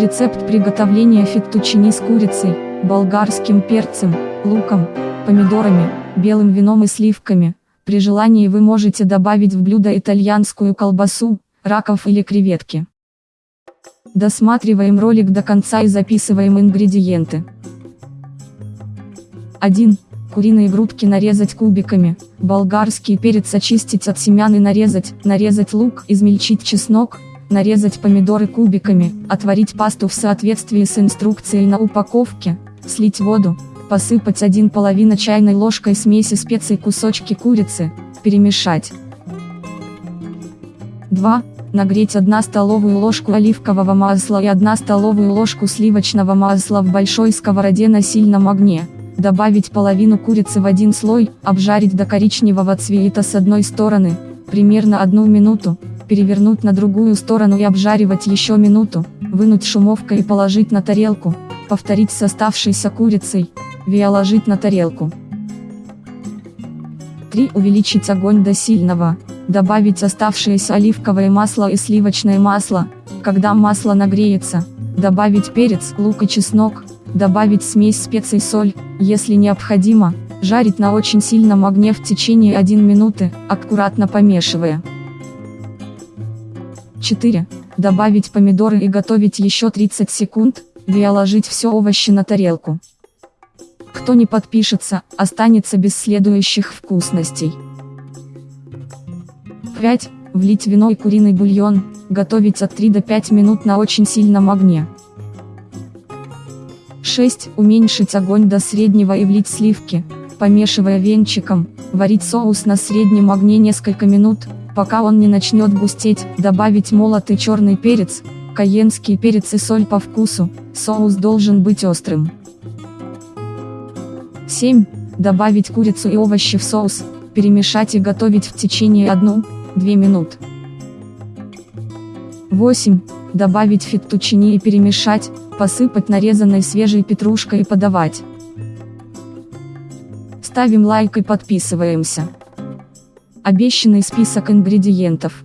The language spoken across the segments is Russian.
Рецепт приготовления феттучини с курицей, болгарским перцем, луком, помидорами, белым вином и сливками. При желании вы можете добавить в блюдо итальянскую колбасу, раков или креветки. Досматриваем ролик до конца и записываем ингредиенты. 1. Куриные грудки нарезать кубиками, болгарский перец очистить от семян и нарезать, нарезать лук, измельчить чеснок, нарезать помидоры кубиками, отварить пасту в соответствии с инструкцией на упаковке, слить воду, посыпать 1 половина чайной ложкой смеси специй кусочки курицы, перемешать. 2. Нагреть 1 столовую ложку оливкового масла и 1 столовую ложку сливочного масла в большой сковороде на сильном огне. Добавить половину курицы в один слой, обжарить до коричневого цвета с одной стороны, примерно одну минуту, перевернуть на другую сторону и обжаривать еще минуту, вынуть шумовкой и положить на тарелку, повторить с оставшейся курицей, виоложить на тарелку. 3. Увеличить огонь до сильного, добавить оставшееся оливковое масло и сливочное масло, когда масло нагреется, добавить перец, лук и чеснок, добавить смесь специй соль, если необходимо, жарить на очень сильном огне в течение 1 минуты, аккуратно помешивая. 4. Добавить помидоры и готовить еще 30 секунд, виоложить все овощи на тарелку. Кто не подпишется, останется без следующих вкусностей. 5. Влить вино и куриный бульон, готовить от 3 до 5 минут на очень сильном огне. 6. Уменьшить огонь до среднего и влить сливки, помешивая венчиком, варить соус на среднем огне несколько минут, пока он не начнет густеть, добавить молотый черный перец, каенский перец и соль по вкусу, соус должен быть острым. 7. Добавить курицу и овощи в соус, перемешать и готовить в течение 1-2 минут. 8. Добавить феттучини и перемешать, посыпать нарезанной свежей петрушкой и подавать. Ставим лайк и подписываемся. Обещанный список ингредиентов.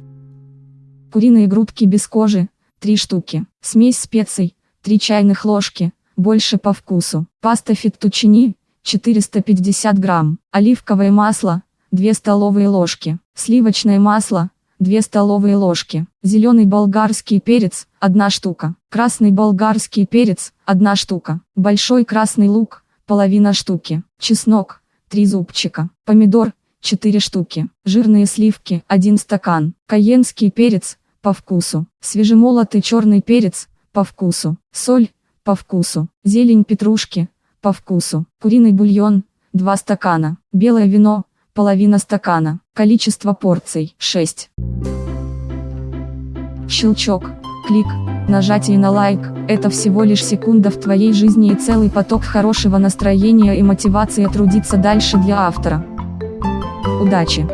Куриные грудки без кожи, 3 штуки. Смесь специй, 3 чайных ложки, больше по вкусу. Паста феттучини, 450 грамм. Оливковое масло, 2 столовые ложки. Сливочное масло, 2 столовые ложки. Зеленый болгарский перец, 1 штука. Красный болгарский перец, 1 штука. Большой красный лук, половина штуки. Чеснок, 3 зубчика. Помидор, 4 штуки. Жирные сливки, 1 стакан. Каенский перец, по вкусу. Свежемолотый черный перец, по вкусу. Соль, по вкусу. Зелень петрушки, по вкусу. Куриный бульон, 2 стакана. Белое вино, половина стакана. Количество порций, 6. Щелчок, клик, нажатие на лайк, это всего лишь секунда в твоей жизни и целый поток хорошего настроения и мотивации трудиться дальше для автора. Удачи!